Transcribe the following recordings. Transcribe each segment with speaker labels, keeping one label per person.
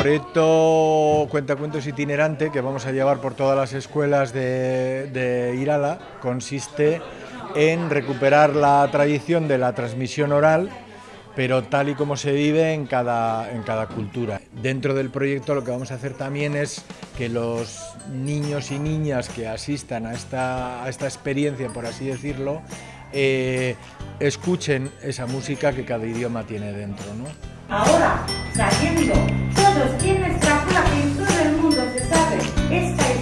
Speaker 1: proyecto Cuentacuentos itinerante que vamos a llevar por todas las escuelas de, de Irala consiste en recuperar la tradición de la transmisión oral pero tal y como se vive en cada, en cada cultura. Dentro del proyecto lo que vamos a hacer también es que los niños y niñas que asistan a esta, a esta experiencia, por así decirlo, eh, escuchen esa música que cada idioma tiene dentro. ¿no?
Speaker 2: Ahora, sabiendo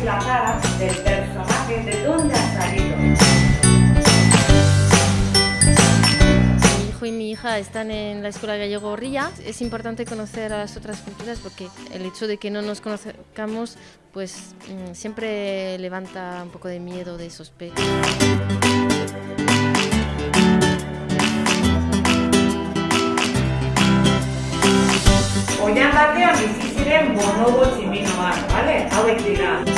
Speaker 2: la cara del personaje, de dónde ha salido.
Speaker 3: Mi hijo y mi hija están en la escuela gallego Ría. Es importante conocer a las otras culturas porque el hecho de que no nos conozcamos pues mm, siempre levanta un poco de miedo, de sospecha.
Speaker 2: Oian batean bizi ziren bonobo tximinoak, ¿vale? Hauek dira.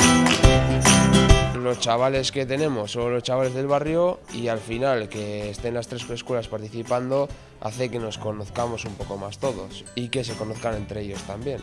Speaker 4: Los chavales que tenemos son los chavales del barrio y al final que estén las tres escuelas participando hace que nos conozcamos un poco más todos y que se conozcan entre ellos también.